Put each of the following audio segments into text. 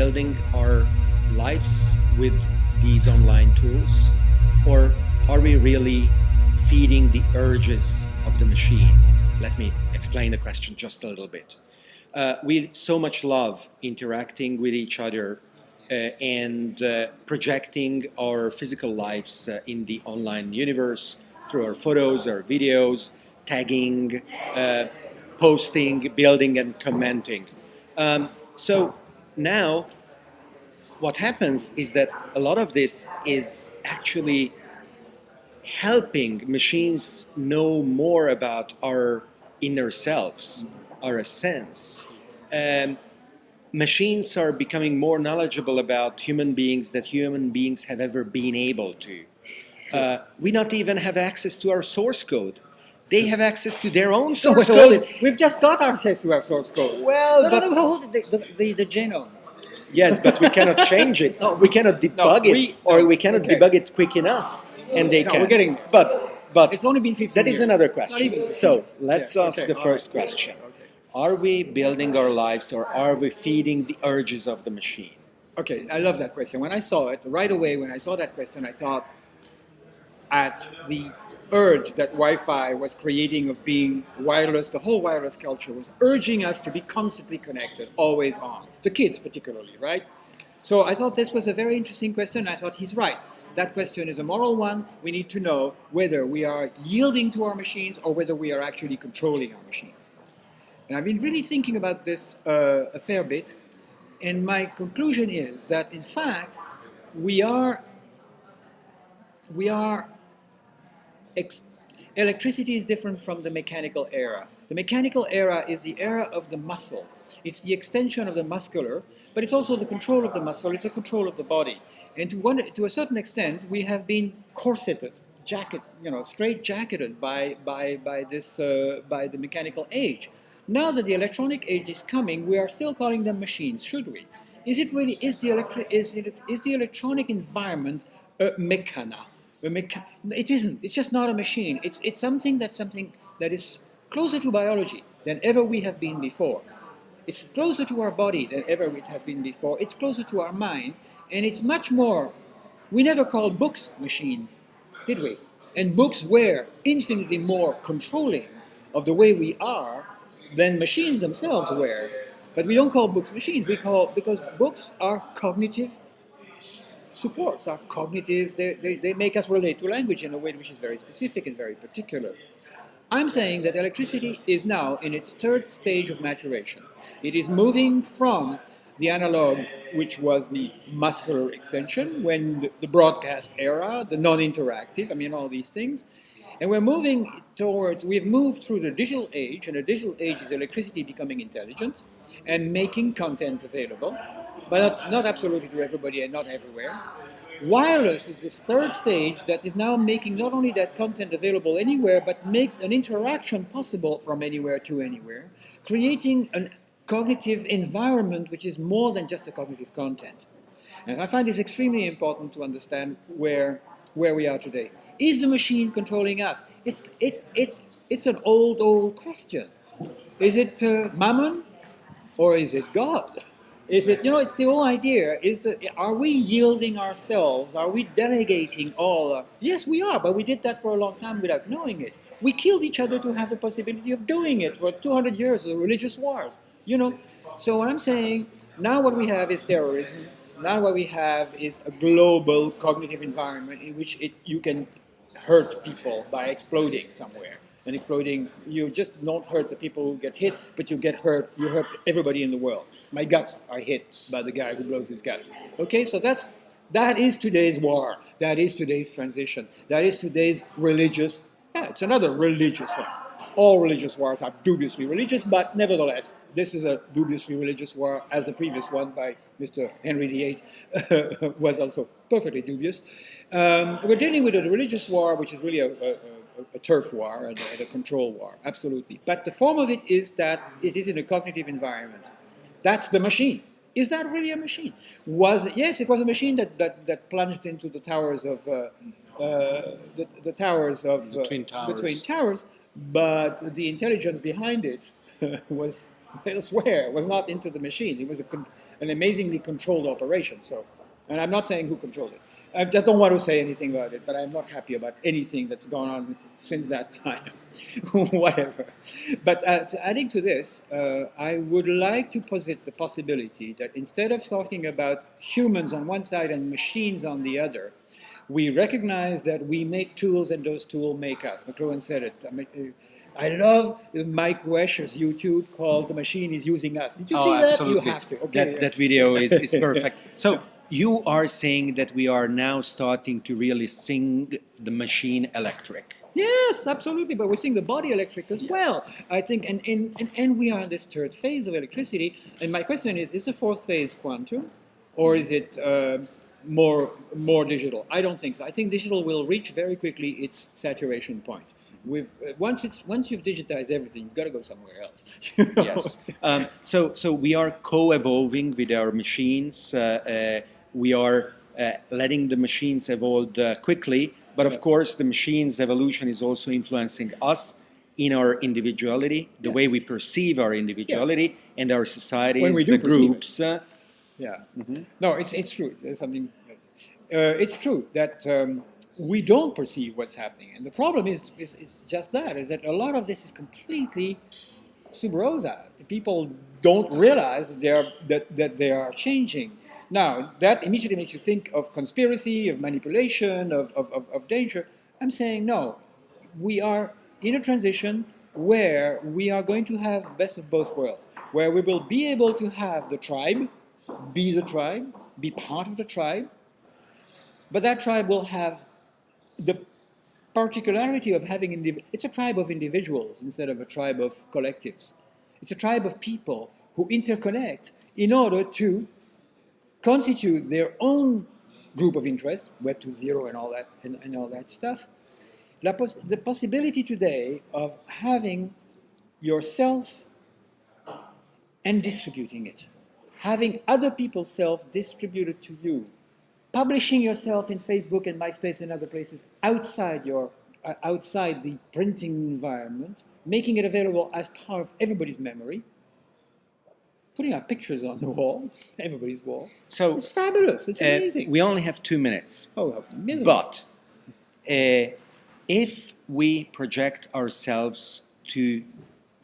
building our lives with these online tools? Or are we really feeding the urges of the machine? Let me explain the question just a little bit. Uh, we so much love interacting with each other uh, and uh, projecting our physical lives uh, in the online universe through our photos, our videos, tagging, uh, posting, building, and commenting. Um, so now what happens is that a lot of this is actually helping machines know more about our inner selves, our essence. Um, machines are becoming more knowledgeable about human beings than human beings have ever been able to. Uh, we not even have access to our source code. They have access to their own source no, code. We've just got access to our source code. Well, no, but no, no, hold it. The, the, the, the genome. Yes, but we cannot change it. No, we cannot debug no, it, we- or we cannot okay. debug it quick enough, and they No, can. we're getting. But but It's only been 15 that is years. another question. So let's Yeah, ask okay, the first right. question: Okay. Are we building our lives, or are we feeding the urges of the machine? Okay, I love that question. When I saw it, right away when I saw that question, I thought at the urge that Wi-Fi was creating of being wireless, the whole wireless culture was urging us to be constantly connected, always on. The kids particularly, right? So I thought this was a very interesting question. I thought he's right. That question is a moral one. We need to know whether we are yielding to our machines or whether we are actually controlling our machines. And I've been really thinking about this uh, a fair bit. And my conclusion is that, in fact, we are, we are, electricity is different from the mechanical era. The mechanical era is the era of the muscle. It's the extension of the muscular, but it's also the control of the muscle, it's the control of the body. And to, one, to a certain extent, we have been corseted, jacket, you know, straight jacketed by, by, by, this, uh, by the mechanical age. Now that the electronic age is coming, we are still calling them machines, should we? Is it really, is the, electri- is it, is the electronic environment a mechana? It isn't, it's just not a machine. It's, it's something that's something that is closer to biology than ever we have been before. It's closer to our body than ever it has been before. It's closer to our mind, and it's much more. We never called books machine, did we? And books were infinitely more controlling of the way we are than machines themselves were. But we don't call books machines. We call because books are cognitive supports, are cognitive. They, they, they make us relate to language in a way which is very specific and very particular. I'm saying that electricity is now in its third stage of maturation. It is moving from the analog, which was the muscular extension, when the, the broadcast era, the non-interactive, I mean, all these things. And we're moving towards, we've moved through the digital age, and the digital age is electricity becoming intelligent and making content available, but not, not absolutely to everybody and not everywhere. Wireless is this third stage that is now making not only that content available anywhere, but makes an interaction possible from anywhere to anywhere, creating a cognitive environment which is more than just a cognitive content. And I find this extremely important to understand where, where we are today. Is the machine controlling us? It's, it's, it's, it's an old, old question. Is it uh, Mammon or is it God? Is it, you know, it's the whole idea, is that, are we yielding ourselves? Are we delegating all? Uh, yes, we are, but we did that for a long time without knowing it. We killed each other to have the possibility of doing it for 200 years of religious wars, you know. So what I'm saying, now what we have is terrorism. Now what we have is a global cognitive environment in which it, you can hurt people by exploding somewhere and exploding, you just don't hurt the people who get hit, but you get hurt, you hurt everybody in the world. My guts are hit by the guy who blows his guts. Okay, so that's, that is today's war. That is today's transition. That is today's religious, yeah, it's another religious one. All religious wars are dubiously religious, but nevertheless, this is a dubiously religious war, as the previous one by Mr. Henry VIII was also perfectly dubious. Um, we're dealing with a religious war, which is really a, a, a a turf war and a, and a, control war, absolutely. But the form of it is that it is in a cognitive environment. That's the machine. Is that really a machine? Was yes, it was a machine that, that, that plunged into the towers of uh, uh, the, the towers of Twin uh, the Towers. Twin Towers, but the intelligence behind it was elsewhere, was not into the machine. It was an amazingly controlled operation. So, and I'm not saying who controlled it. I just don't want to say anything about it, but I'm not happy about anything that's gone on since that time. Whatever. But uh, to adding to this, uh, I would like to posit the possibility that instead of talking about humans on one side and machines on the other, we recognize that we make tools and those tools make us. McLuhan said it. I, mean, uh, I love Mike Wesch's YouTube called The Machine is Using Us. Did you oh, see that? Absolutely. You have to. Okay. That, that video is, is perfect. So you are saying that we are now starting to really sing the machine electric. Yes, absolutely. But we're seeing the body electric as yes. well. I think, and, and, and, and we are in this third phase of electricity. And my question is, is the fourth phase quantum? Or is it uh, more, more digital? I don't think so. I think digital will reach very quickly its saturation point. With, uh, once it's once you've digitized everything, you've got to go somewhere else. You know? Yes. Um, so so we are co-evolving with our machines. Uh, uh we are uh, letting the machines evolve uh, quickly, but of course the machine's evolution is also influencing us in our individuality, the yes. way we perceive our individuality yeah. and our societies, when we do the groups. Uh, yeah. Mm -hmm. No, it's, it's true. There's something. Uh, it's true that um, we don't perceive what's happening, and the problem is, is, is just that: is that a lot of this is completely sub rosa. The People don't realize that they are that, that they are changing. Now, that immediately makes you think of conspiracy, of manipulation, of, of, of, of danger. I'm saying no. We are in a transition where we are going to have best of both worlds, where we will be able to have the tribe, be the tribe, be part of the tribe, but that tribe will have the particularity of having, it's a tribe of individuals instead of a tribe of collectives. It's a tribe of people who interconnect in order to constitute their own group of interest, Web 2.0 and all that, and, and all that stuff. Pos the possibility today of having yourself and distributing it, having other people's self distributed to you, publishing yourself in Facebook and MySpace and other places outside your uh, outside the printing environment, making it available as part of everybody's memory, putting our pictures on the wall, everybody's wall. So it's fabulous. It's uh, amazing. We only have two minutes. Oh, But uh, if we project ourselves to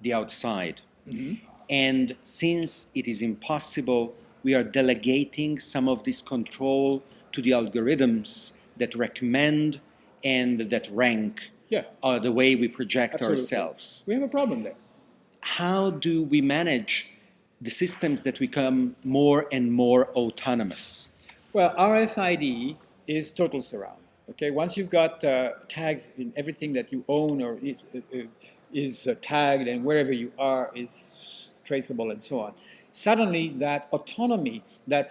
the outside, mm -hmm. And since it is impossible, we are delegating some of this control to the algorithms that recommend and that rank yeah. uh, the way we project Absolutely. ourselves. We have a problem there. How do we manage the systems that become more and more autonomous? Well, RFID is total surround. Okay, once you've got uh, tags in everything that you own or is, uh, is uh, tagged and wherever you are is traceable and so on, suddenly that autonomy, that,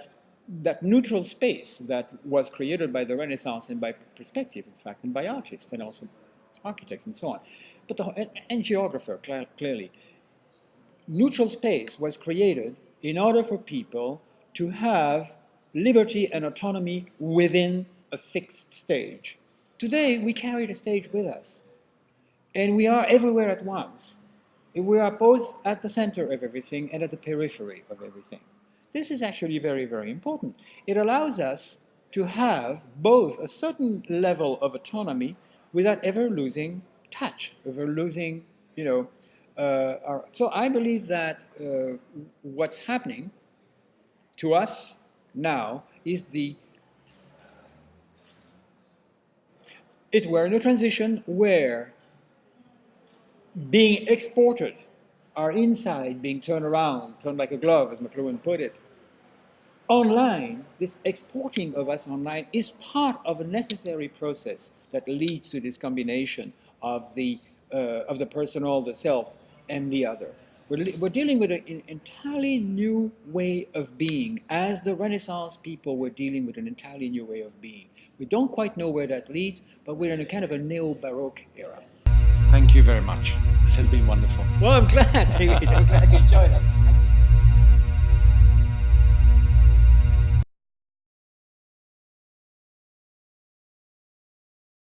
that neutral space that was created by the Renaissance and by perspective, in fact, and by artists and also architects and so on, but the, and, and geographer, clearly, neutral space was created in order for people to have liberty and autonomy within a fixed stage. Today, we carry the stage with us, and we are everywhere at once. We are both at the center of everything and at the periphery of everything. This is actually very, very important. It allows us to have both a certain level of autonomy without ever losing touch, ever losing, you know, uh, are, so I believe that uh, what's happening to us now is the it we're in a transition where being exported, our inside being turned around, turned like a glove, as McLuhan put it, online, this exporting of us online is part of a necessary process that leads to this combination of the, uh, of the personal, the self, and the other. We're, we're dealing with an entirely new way of being, as the Renaissance people were dealing with an entirely new way of being. We don't quite know where that leads, but we're in a kind of a neo-Baroque era. Thank you very much. This has been wonderful. Well, I'm glad. I'm glad you joined us.